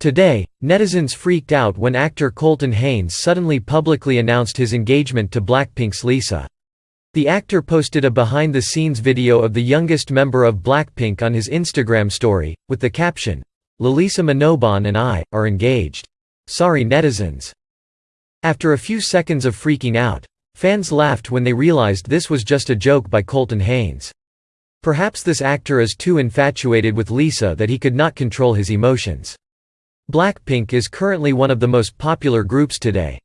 Today, netizens freaked out when actor Colton Haynes suddenly publicly announced his engagement to Blackpink's Lisa. The actor posted a behind-the-scenes video of the youngest member of Blackpink on his Instagram story, with the caption, Lalisa Manoban and I, are engaged. Sorry netizens. After a few seconds of freaking out, fans laughed when they realized this was just a joke by Colton Haynes. Perhaps this actor is too infatuated with Lisa that he could not control his emotions. Blackpink is currently one of the most popular groups today.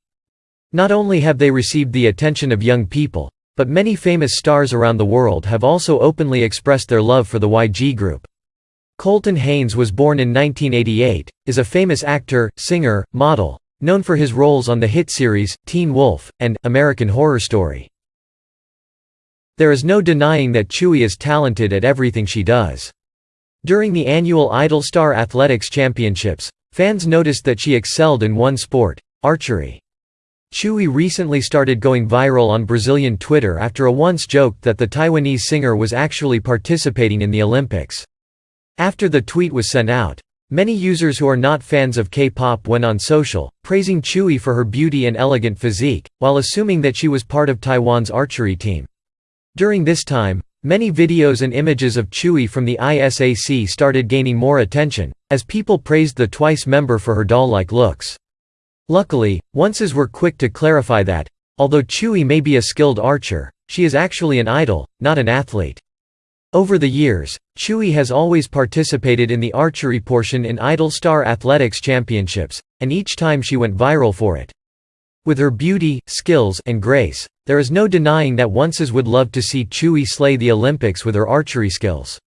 Not only have they received the attention of young people, but many famous stars around the world have also openly expressed their love for the YG group. Colton Haynes was born in 1988, is a famous actor, singer, model, known for his roles on the hit series, Teen Wolf, and American Horror Story. There is no denying that Tzuyu is talented at everything she does. During the annual Idol Star Athletics Championships, Fans noticed that she excelled in one sport, archery. Tzuyu recently started going viral on Brazilian Twitter after a once joked that the Taiwanese singer was actually participating in the Olympics. After the tweet was sent out, many users who are not fans of K-pop went on social, praising Tzuyu for her beauty and elegant physique, while assuming that she was part of Taiwan's archery team. During this time, Many videos and images of Tzuyu from the ISAC started gaining more attention, as people praised the Twice member for her doll-like looks. Luckily, onces were quick to clarify that, although Tzuyu may be a skilled archer, she is actually an idol, not an athlete. Over the years, Tzuyu has always participated in the archery portion in Idol Star Athletics Championships, and each time she went viral for it. With her beauty, skills, and grace, there is no denying that onces would love to see Tzuyu slay the Olympics with her archery skills.